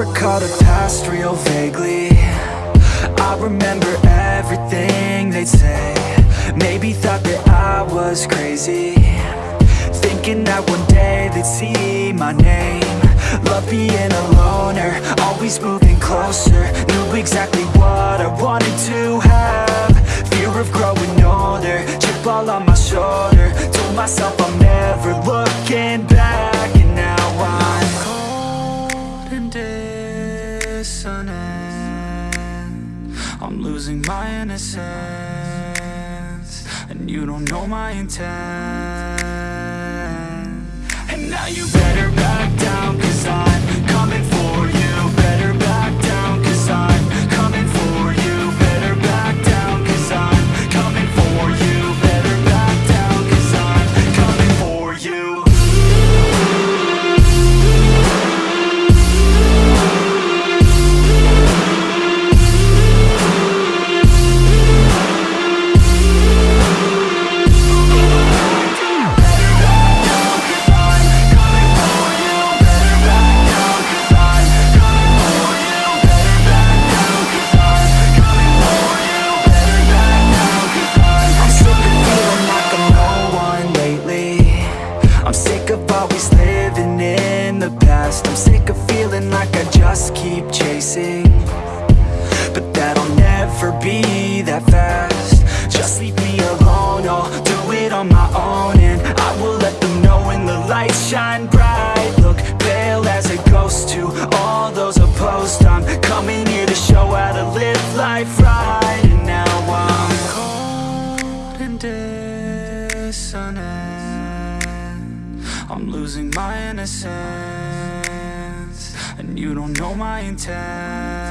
recall the past real vaguely. I remember everything they'd say. Maybe thought that I was crazy. Thinking that one day they'd see my name. Love being a loner, always moving closer. Knew exactly what I wanted to have. Fear of growing older, chip all on my shoulder. Told myself I'm never looking back I'm losing my innocence And you don't know my intent. And now you better past I'm sick of feeling like I just keep chasing. But that'll never be that fast. Just leave me alone, I'll do it on my own And I will let them know when the lights shine bright I'm losing my innocence And you don't know my intent